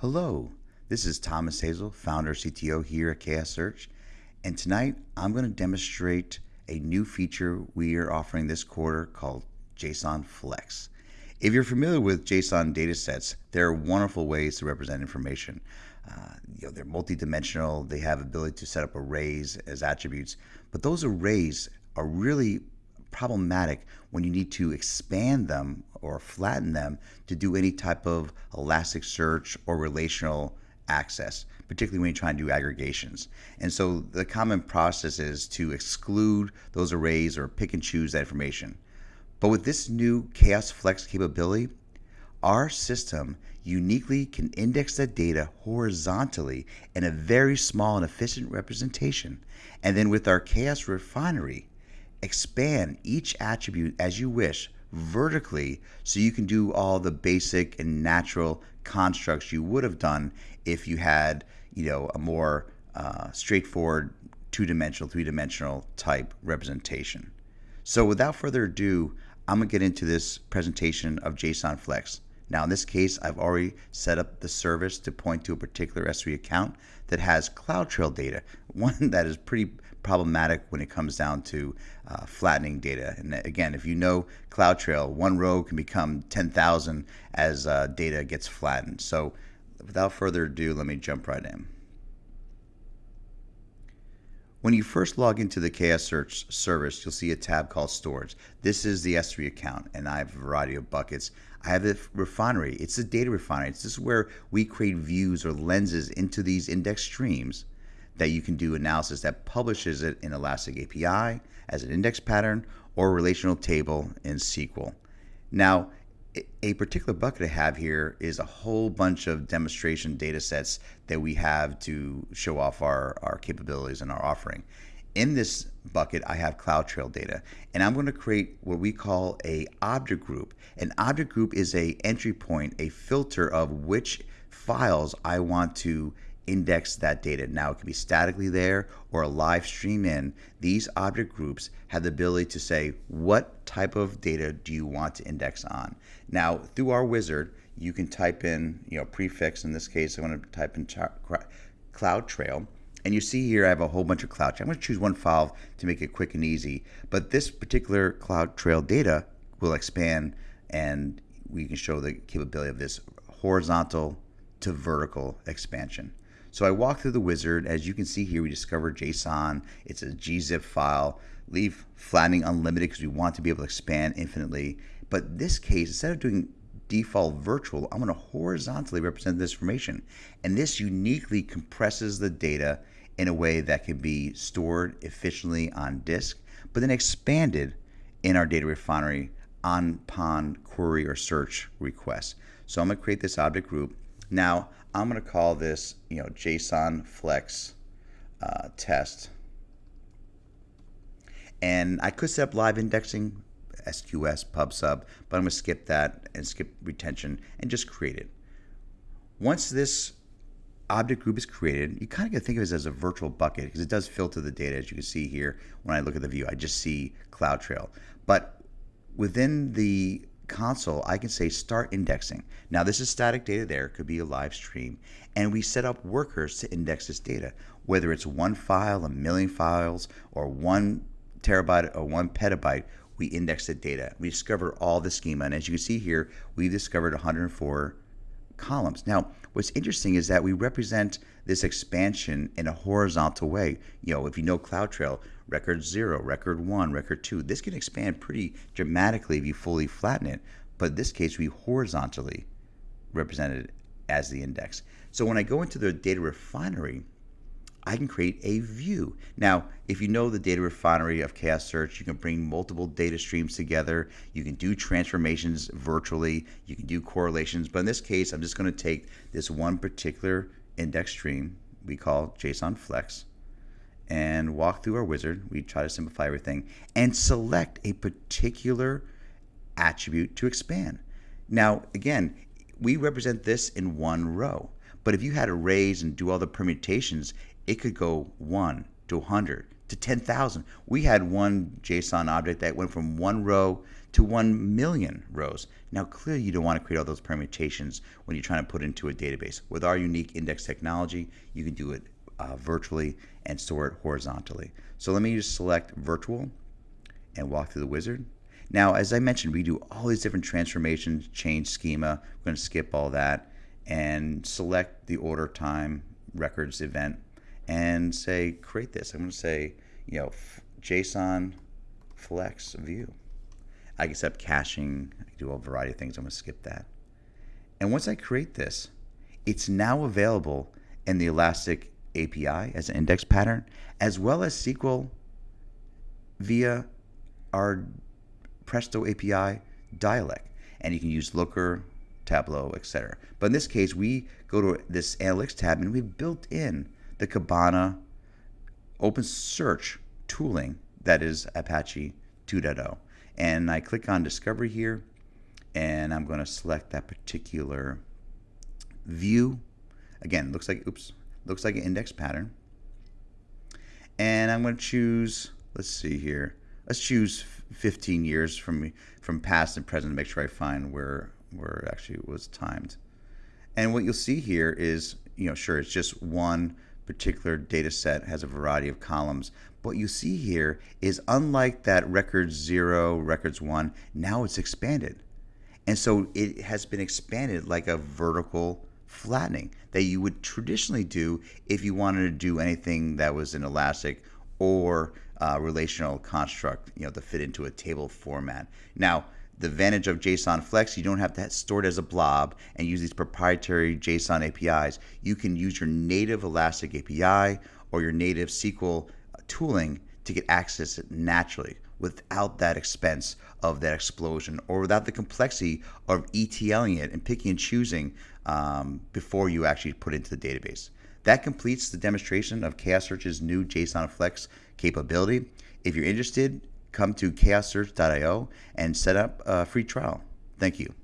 Hello, this is Thomas Hazel, founder CTO here at Chaos Search, and tonight I'm going to demonstrate a new feature we are offering this quarter called JSON Flex. If you're familiar with JSON datasets, there are wonderful ways to represent information. Uh, you know, they're multidimensional, they have ability to set up arrays as attributes, but those arrays are really problematic when you need to expand them or flatten them to do any type of Elasticsearch or relational access, particularly when you try and do aggregations. And so the common process is to exclude those arrays or pick and choose that information. But with this new Chaos Flex capability, our system uniquely can index that data horizontally in a very small and efficient representation. And then with our Chaos Refinery, expand each attribute as you wish vertically so you can do all the basic and natural constructs you would have done if you had you know a more uh, straightforward two-dimensional three-dimensional type representation. So without further ado i'm going to get into this presentation of json flex now in this case i've already set up the service to point to a particular s3 account that has cloudtrail data one that is pretty problematic when it comes down to uh, flattening data. And again, if you know CloudTrail, one row can become 10,000 as uh, data gets flattened. So without further ado, let me jump right in. When you first log into the Chaos Search service, you'll see a tab called Storage. This is the S3 account, and I have a variety of buckets. I have the refinery. It's the data refinery. This is where we create views or lenses into these index streams that you can do analysis that publishes it in Elastic API as an index pattern or relational table in SQL. Now, a particular bucket I have here is a whole bunch of demonstration data sets that we have to show off our, our capabilities and our offering. In this bucket, I have CloudTrail data, and I'm going to create what we call a object group. An object group is a entry point, a filter of which files I want to index that data. Now it can be statically there or a live stream in. These object groups have the ability to say what type of data do you want to index on. Now through our wizard, you can type in, you know, prefix. In this case, I'm going to type in CloudTrail. And you see here I have a whole bunch of cloud. I'm going to choose one file to make it quick and easy. But this particular CloudTrail data will expand and we can show the capability of this horizontal to vertical expansion. So I walk through the wizard. As you can see here, we discover JSON. It's a gzip file. Leave flattening unlimited because we want to be able to expand infinitely. But this case, instead of doing default virtual, I'm going to horizontally represent this information. And this uniquely compresses the data in a way that can be stored efficiently on disk, but then expanded in our data refinery on upon query or search request. So I'm going to create this object group. Now, I'm going to call this, you know, JSON flex uh, test. And I could set up live indexing, SQS, PubSub, but I'm going to skip that and skip retention and just create it. Once this object group is created, you kind of to think of it as a virtual bucket because it does filter the data. As you can see here, when I look at the view, I just see CloudTrail. But within the console, I can say start indexing. Now this is static data there, could be a live stream, and we set up workers to index this data, whether it's one file, a million files, or one terabyte or one petabyte, we index the data. We discover all the schema, and as you can see here, we've discovered 104 columns. Now, what's interesting is that we represent this expansion in a horizontal way. You know, if you know CloudTrail, record zero, record one, record two, this can expand pretty dramatically if you fully flatten it. But in this case, we horizontally represented it as the index. So when I go into the data refinery, I can create a view. Now, if you know the data refinery of Chaos Search, you can bring multiple data streams together. You can do transformations virtually. You can do correlations. But in this case, I'm just going to take this one particular index stream we call JSON Flex and walk through our wizard. We try to simplify everything and select a particular attribute to expand. Now, again, we represent this in one row. But if you had arrays and do all the permutations, it could go 1 to 100 to 10,000. We had one JSON object that went from one row to 1 million rows. Now, clearly, you don't want to create all those permutations when you're trying to put into a database. With our unique index technology, you can do it uh, virtually and store it horizontally. So let me just select virtual and walk through the wizard. Now, as I mentioned, we do all these different transformations, change schema. We're going to skip all that and select the order time records event and say create this. I'm going to say, you know, JSON flex view. I can set up caching. I can do a variety of things. I'm going to skip that. And once I create this, it's now available in the Elastic API as an index pattern, as well as SQL via our Presto API dialect. And you can use Looker, Tableau, etc. But in this case, we go to this Analytics tab and we've built in the Kibana open search tooling that is Apache 2.0. And I click on Discovery here, and I'm going to select that particular view. Again, looks like, oops, looks like an index pattern. And I'm going to choose, let's see here, let's choose 15 years from from past and present to make sure I find where where it actually was timed. And what you'll see here is, you know, sure, it's just one particular data set has a variety of columns. What you see here is unlike that records zero, records one, now it's expanded. And so it has been expanded like a vertical flattening that you would traditionally do if you wanted to do anything that was an Elastic or uh, relational construct, you know, to fit into a table format. Now, the advantage of JSON Flex, you don't have to store it as a blob and use these proprietary JSON APIs. You can use your native Elastic API or your native SQL tooling to get access naturally without that expense of that explosion or without the complexity of ETLing it and picking and choosing um, before you actually put it into the database. That completes the demonstration of Chaos Search's new JSON Flex capability. If you're interested, come to chaossearch.io and set up a free trial. Thank you.